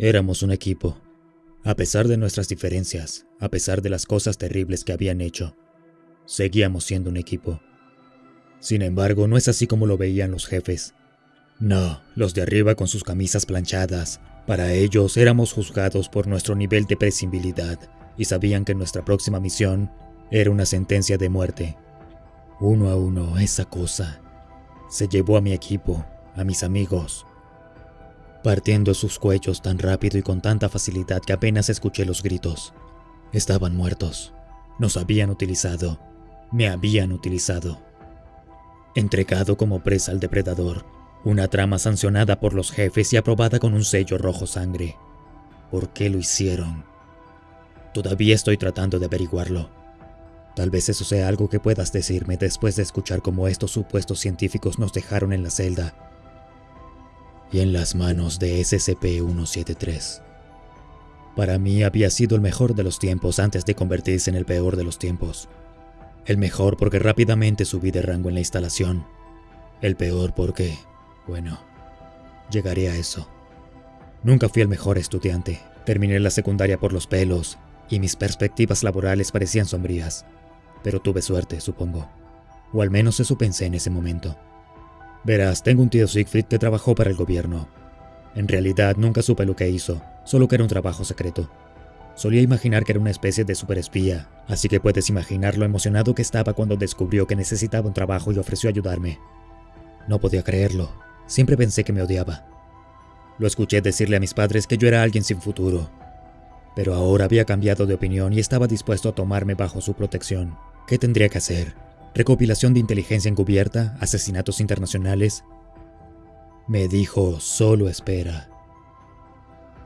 Éramos un equipo. A pesar de nuestras diferencias, a pesar de las cosas terribles que habían hecho, seguíamos siendo un equipo. Sin embargo, no es así como lo veían los jefes. No, los de arriba con sus camisas planchadas. Para ellos éramos juzgados por nuestro nivel de prescindibilidad y sabían que nuestra próxima misión era una sentencia de muerte. Uno a uno, esa cosa se llevó a mi equipo, a mis amigos, partiendo sus cuellos tan rápido y con tanta facilidad que apenas escuché los gritos. Estaban muertos. Nos habían utilizado. Me habían utilizado. Entregado como presa al depredador, una trama sancionada por los jefes y aprobada con un sello rojo sangre. ¿Por qué lo hicieron? Todavía estoy tratando de averiguarlo. Tal vez eso sea algo que puedas decirme después de escuchar cómo estos supuestos científicos nos dejaron en la celda y en las manos de SCP-173. Para mí había sido el mejor de los tiempos antes de convertirse en el peor de los tiempos. El mejor porque rápidamente subí de rango en la instalación. El peor porque, bueno, llegaré a eso. Nunca fui el mejor estudiante. Terminé la secundaria por los pelos y mis perspectivas laborales parecían sombrías. Pero tuve suerte, supongo. O al menos eso pensé en ese momento. Verás, tengo un tío Siegfried que trabajó para el gobierno. En realidad nunca supe lo que hizo, solo que era un trabajo secreto. Solía imaginar que era una especie de superespía, así que puedes imaginar lo emocionado que estaba cuando descubrió que necesitaba un trabajo y ofreció ayudarme. No podía creerlo, siempre pensé que me odiaba. Lo escuché decirle a mis padres que yo era alguien sin futuro, pero ahora había cambiado de opinión y estaba dispuesto a tomarme bajo su protección. ¿Qué tendría que hacer? Recopilación de inteligencia encubierta, asesinatos internacionales. Me dijo, solo espera.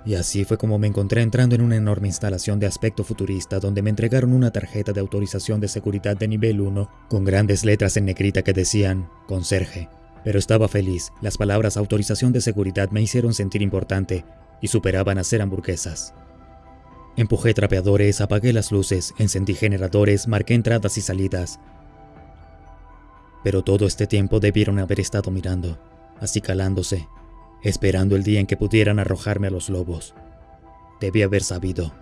Y así fue como me encontré entrando en una enorme instalación de aspecto futurista donde me entregaron una tarjeta de autorización de seguridad de nivel 1 con grandes letras en negrita que decían conserje. Pero estaba feliz, las palabras autorización de seguridad me hicieron sentir importante y superaban a ser hamburguesas. Empujé trapeadores, apagué las luces, encendí generadores, marqué entradas y salidas, pero todo este tiempo debieron haber estado mirando, acicalándose, esperando el día en que pudieran arrojarme a los lobos. Debí haber sabido.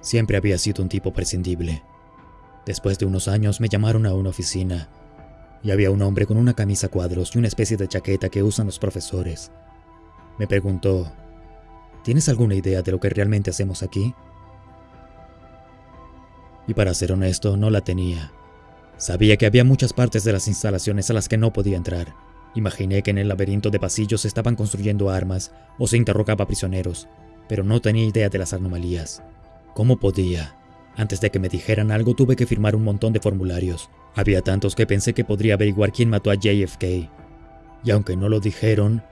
Siempre había sido un tipo prescindible. Después de unos años me llamaron a una oficina y había un hombre con una camisa cuadros y una especie de chaqueta que usan los profesores. Me preguntó, ¿tienes alguna idea de lo que realmente hacemos aquí? Y para ser honesto, no la tenía. Sabía que había muchas partes de las instalaciones a las que no podía entrar. Imaginé que en el laberinto de pasillos estaban construyendo armas o se interrogaba prisioneros, pero no tenía idea de las anomalías. ¿Cómo podía? Antes de que me dijeran algo tuve que firmar un montón de formularios. Había tantos que pensé que podría averiguar quién mató a JFK. Y aunque no lo dijeron,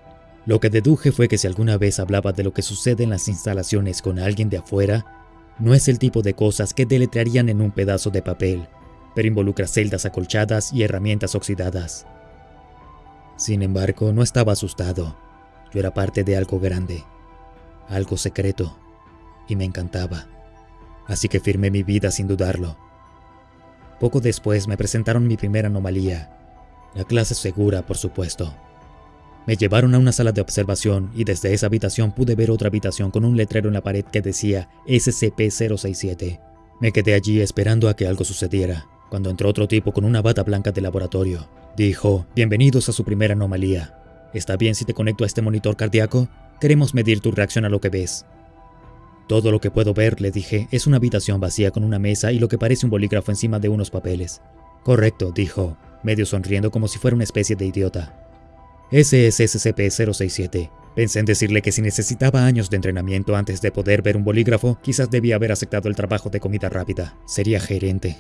lo que deduje fue que si alguna vez hablaba de lo que sucede en las instalaciones con alguien de afuera, no es el tipo de cosas que deletrearían en un pedazo de papel pero involucra celdas acolchadas y herramientas oxidadas. Sin embargo, no estaba asustado. Yo era parte de algo grande, algo secreto, y me encantaba. Así que firmé mi vida sin dudarlo. Poco después me presentaron mi primera anomalía, la clase segura, por supuesto. Me llevaron a una sala de observación y desde esa habitación pude ver otra habitación con un letrero en la pared que decía SCP-067. Me quedé allí esperando a que algo sucediera, cuando entró otro tipo con una bata blanca de laboratorio. Dijo, bienvenidos a su primera anomalía. ¿Está bien si te conecto a este monitor cardíaco? Queremos medir tu reacción a lo que ves. Todo lo que puedo ver, le dije, es una habitación vacía con una mesa y lo que parece un bolígrafo encima de unos papeles. Correcto, dijo, medio sonriendo como si fuera una especie de idiota. Ese es SCP-067. Pensé en decirle que si necesitaba años de entrenamiento antes de poder ver un bolígrafo, quizás debía haber aceptado el trabajo de comida rápida. Sería gerente.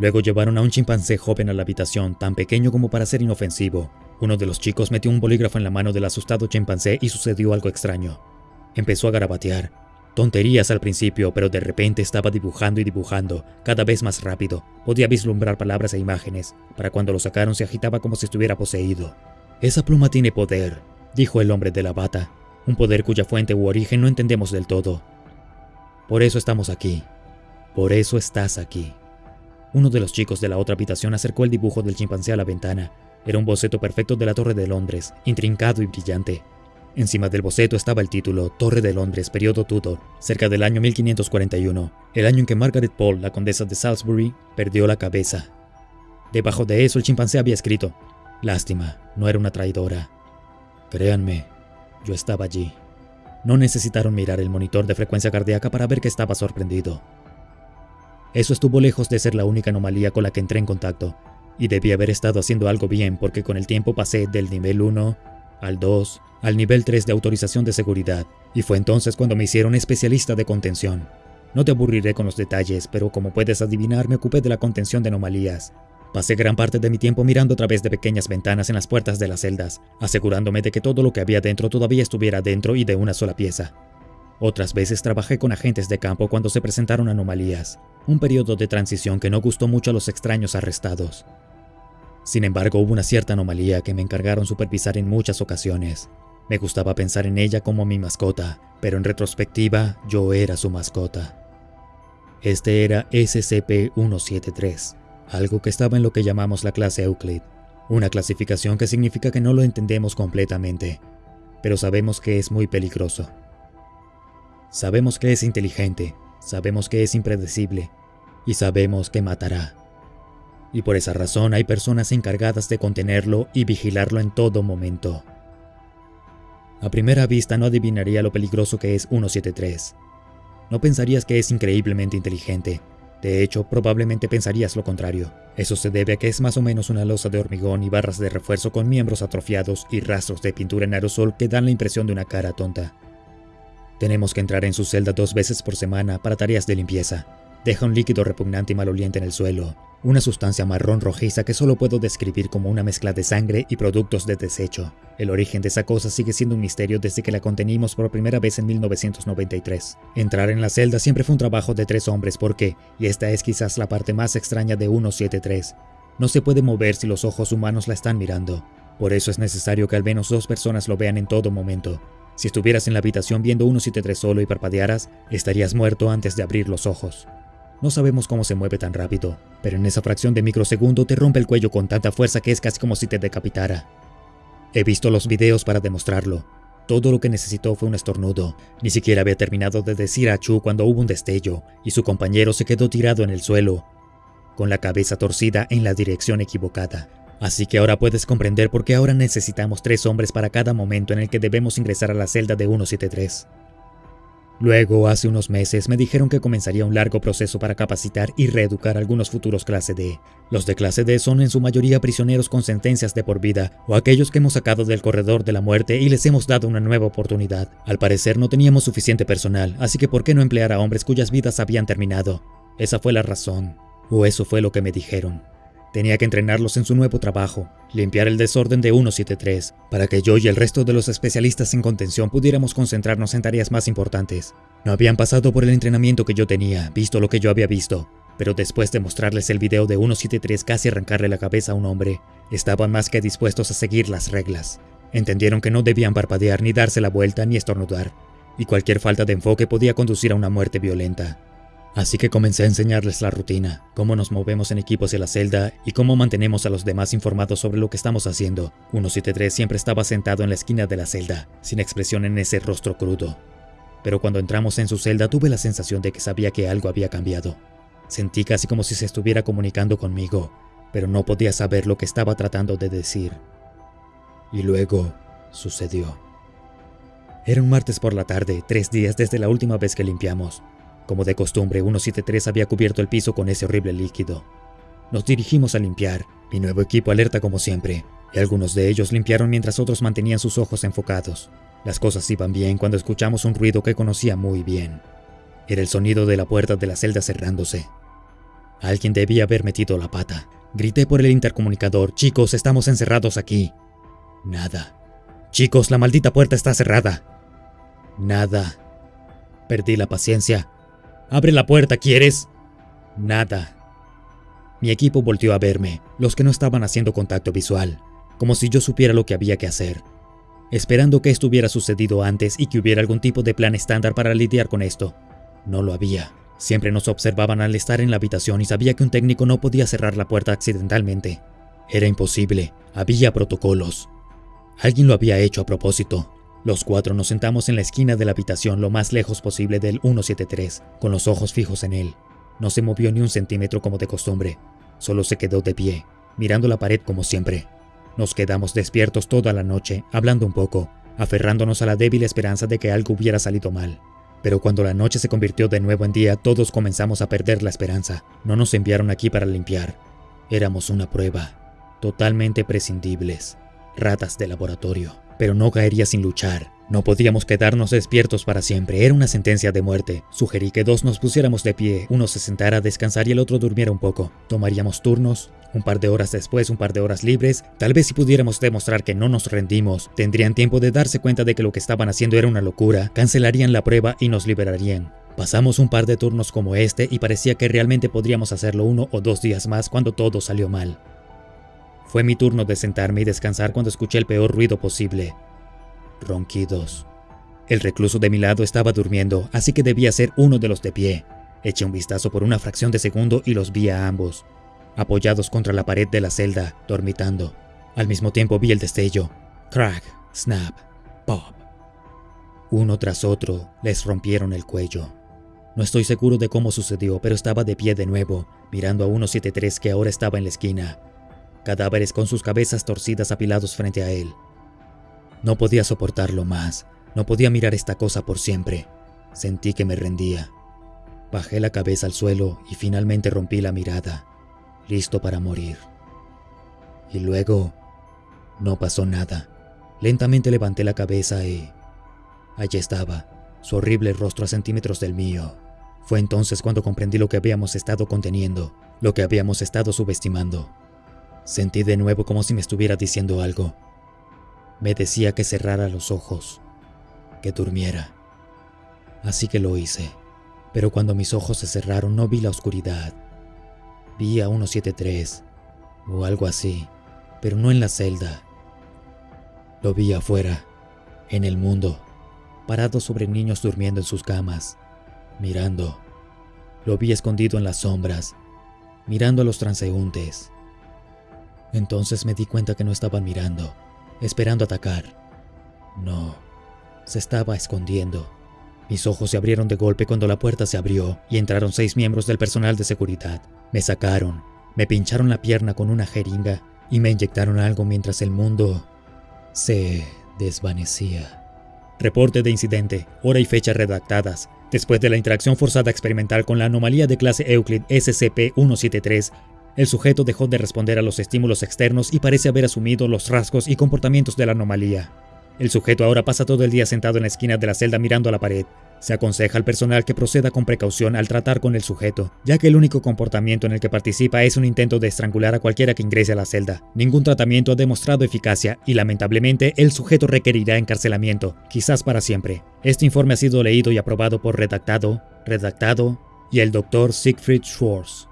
Luego llevaron a un chimpancé joven a la habitación, tan pequeño como para ser inofensivo. Uno de los chicos metió un bolígrafo en la mano del asustado chimpancé y sucedió algo extraño. Empezó a garabatear. Tonterías al principio, pero de repente estaba dibujando y dibujando, cada vez más rápido. Podía vislumbrar palabras e imágenes. Para cuando lo sacaron se agitaba como si estuviera poseído. Esa pluma tiene poder, dijo el hombre de la bata. Un poder cuya fuente u origen no entendemos del todo. Por eso estamos aquí. Por eso estás aquí. Uno de los chicos de la otra habitación acercó el dibujo del chimpancé a la ventana. Era un boceto perfecto de la Torre de Londres, intrincado y brillante. Encima del boceto estaba el título Torre de Londres, periodo Tudor, cerca del año 1541, el año en que Margaret Paul, la condesa de Salisbury, perdió la cabeza. Debajo de eso el chimpancé había escrito, Lástima, no era una traidora. Créanme, yo estaba allí. No necesitaron mirar el monitor de frecuencia cardíaca para ver que estaba sorprendido. Eso estuvo lejos de ser la única anomalía con la que entré en contacto, y debí haber estado haciendo algo bien porque con el tiempo pasé del nivel 1 al 2 al nivel 3 de autorización de seguridad, y fue entonces cuando me hicieron especialista de contención. No te aburriré con los detalles, pero como puedes adivinar me ocupé de la contención de anomalías. Pasé gran parte de mi tiempo mirando a través de pequeñas ventanas en las puertas de las celdas, asegurándome de que todo lo que había dentro todavía estuviera dentro y de una sola pieza. Otras veces trabajé con agentes de campo cuando se presentaron anomalías, un periodo de transición que no gustó mucho a los extraños arrestados. Sin embargo, hubo una cierta anomalía que me encargaron supervisar en muchas ocasiones. Me gustaba pensar en ella como mi mascota, pero en retrospectiva yo era su mascota. Este era SCP-173, algo que estaba en lo que llamamos la clase Euclid, una clasificación que significa que no lo entendemos completamente, pero sabemos que es muy peligroso. Sabemos que es inteligente, sabemos que es impredecible, y sabemos que matará. Y por esa razón hay personas encargadas de contenerlo y vigilarlo en todo momento. A primera vista no adivinaría lo peligroso que es 173. No pensarías que es increíblemente inteligente. De hecho, probablemente pensarías lo contrario. Eso se debe a que es más o menos una losa de hormigón y barras de refuerzo con miembros atrofiados y rastros de pintura en aerosol que dan la impresión de una cara tonta. Tenemos que entrar en su celda dos veces por semana para tareas de limpieza. Deja un líquido repugnante y maloliente en el suelo, una sustancia marrón rojiza que solo puedo describir como una mezcla de sangre y productos de desecho. El origen de esa cosa sigue siendo un misterio desde que la contenimos por primera vez en 1993. Entrar en la celda siempre fue un trabajo de tres hombres porque, y esta es quizás la parte más extraña de 173, no se puede mover si los ojos humanos la están mirando. Por eso es necesario que al menos dos personas lo vean en todo momento. Si estuvieras en la habitación viendo 173 solo y parpadearas, estarías muerto antes de abrir los ojos. No sabemos cómo se mueve tan rápido, pero en esa fracción de microsegundo te rompe el cuello con tanta fuerza que es casi como si te decapitara. He visto los videos para demostrarlo. Todo lo que necesitó fue un estornudo. Ni siquiera había terminado de decir a Chu cuando hubo un destello, y su compañero se quedó tirado en el suelo, con la cabeza torcida en la dirección equivocada. Así que ahora puedes comprender por qué ahora necesitamos tres hombres para cada momento en el que debemos ingresar a la celda de 173. Luego, hace unos meses, me dijeron que comenzaría un largo proceso para capacitar y reeducar a algunos futuros clase D. Los de clase D son en su mayoría prisioneros con sentencias de por vida, o aquellos que hemos sacado del corredor de la muerte y les hemos dado una nueva oportunidad. Al parecer no teníamos suficiente personal, así que ¿por qué no emplear a hombres cuyas vidas habían terminado? Esa fue la razón, o eso fue lo que me dijeron. Tenía que entrenarlos en su nuevo trabajo, limpiar el desorden de 173, para que yo y el resto de los especialistas en contención pudiéramos concentrarnos en tareas más importantes. No habían pasado por el entrenamiento que yo tenía, visto lo que yo había visto, pero después de mostrarles el video de 173 casi arrancarle la cabeza a un hombre, estaban más que dispuestos a seguir las reglas. Entendieron que no debían parpadear ni darse la vuelta ni estornudar, y cualquier falta de enfoque podía conducir a una muerte violenta. Así que comencé a enseñarles la rutina, cómo nos movemos en equipo hacia la celda y cómo mantenemos a los demás informados sobre lo que estamos haciendo. 173 siempre estaba sentado en la esquina de la celda, sin expresión en ese rostro crudo. Pero cuando entramos en su celda tuve la sensación de que sabía que algo había cambiado. Sentí casi como si se estuviera comunicando conmigo, pero no podía saber lo que estaba tratando de decir. Y luego sucedió. Era un martes por la tarde, tres días desde la última vez que limpiamos. Como de costumbre, 173 había cubierto el piso con ese horrible líquido. Nos dirigimos a limpiar, mi nuevo equipo alerta como siempre, y algunos de ellos limpiaron mientras otros mantenían sus ojos enfocados. Las cosas iban bien cuando escuchamos un ruido que conocía muy bien. Era el sonido de la puerta de la celda cerrándose. Alguien debía haber metido la pata. Grité por el intercomunicador, chicos, estamos encerrados aquí. Nada. Chicos, la maldita puerta está cerrada. Nada. Perdí la paciencia Abre la puerta, ¿quieres? Nada. Mi equipo volteó a verme, los que no estaban haciendo contacto visual, como si yo supiera lo que había que hacer, esperando que esto hubiera sucedido antes y que hubiera algún tipo de plan estándar para lidiar con esto. No lo había. Siempre nos observaban al estar en la habitación y sabía que un técnico no podía cerrar la puerta accidentalmente. Era imposible, había protocolos. Alguien lo había hecho a propósito. Los cuatro nos sentamos en la esquina de la habitación lo más lejos posible del 173, con los ojos fijos en él. No se movió ni un centímetro como de costumbre, solo se quedó de pie, mirando la pared como siempre. Nos quedamos despiertos toda la noche, hablando un poco, aferrándonos a la débil esperanza de que algo hubiera salido mal. Pero cuando la noche se convirtió de nuevo en día, todos comenzamos a perder la esperanza. No nos enviaron aquí para limpiar. Éramos una prueba, totalmente prescindibles, ratas de laboratorio. Pero no caería sin luchar. No podíamos quedarnos despiertos para siempre, era una sentencia de muerte. Sugerí que dos nos pusiéramos de pie, uno se sentara a descansar y el otro durmiera un poco. Tomaríamos turnos, un par de horas después, un par de horas libres. Tal vez si pudiéramos demostrar que no nos rendimos, tendrían tiempo de darse cuenta de que lo que estaban haciendo era una locura, cancelarían la prueba y nos liberarían. Pasamos un par de turnos como este y parecía que realmente podríamos hacerlo uno o dos días más cuando todo salió mal. Fue mi turno de sentarme y descansar cuando escuché el peor ruido posible ronquidos. El recluso de mi lado estaba durmiendo, así que debía ser uno de los de pie. Eché un vistazo por una fracción de segundo y los vi a ambos, apoyados contra la pared de la celda, dormitando. Al mismo tiempo vi el destello. Crack, snap, pop. Uno tras otro les rompieron el cuello. No estoy seguro de cómo sucedió, pero estaba de pie de nuevo, mirando a 173 que ahora estaba en la esquina. Cadáveres con sus cabezas torcidas apilados frente a él. No podía soportarlo más, no podía mirar esta cosa por siempre. Sentí que me rendía. Bajé la cabeza al suelo y finalmente rompí la mirada, listo para morir. Y luego, no pasó nada. Lentamente levanté la cabeza y... Allí estaba, su horrible rostro a centímetros del mío. Fue entonces cuando comprendí lo que habíamos estado conteniendo, lo que habíamos estado subestimando. Sentí de nuevo como si me estuviera diciendo algo, me decía que cerrara los ojos, que durmiera. Así que lo hice, pero cuando mis ojos se cerraron no vi la oscuridad. Vi a 173 o algo así, pero no en la celda. Lo vi afuera, en el mundo, parado sobre niños durmiendo en sus camas, mirando. Lo vi escondido en las sombras, mirando a los transeúntes. Entonces me di cuenta que no estaban mirando esperando atacar. No, se estaba escondiendo. Mis ojos se abrieron de golpe cuando la puerta se abrió y entraron seis miembros del personal de seguridad. Me sacaron, me pincharon la pierna con una jeringa y me inyectaron algo mientras el mundo se desvanecía. Reporte de incidente, hora y fecha redactadas. Después de la interacción forzada experimental con la anomalía de clase Euclid SCP-173, el sujeto dejó de responder a los estímulos externos y parece haber asumido los rasgos y comportamientos de la anomalía. El sujeto ahora pasa todo el día sentado en la esquina de la celda mirando a la pared. Se aconseja al personal que proceda con precaución al tratar con el sujeto, ya que el único comportamiento en el que participa es un intento de estrangular a cualquiera que ingrese a la celda. Ningún tratamiento ha demostrado eficacia y lamentablemente el sujeto requerirá encarcelamiento, quizás para siempre. Este informe ha sido leído y aprobado por redactado, redactado y el Dr. Siegfried Schwartz.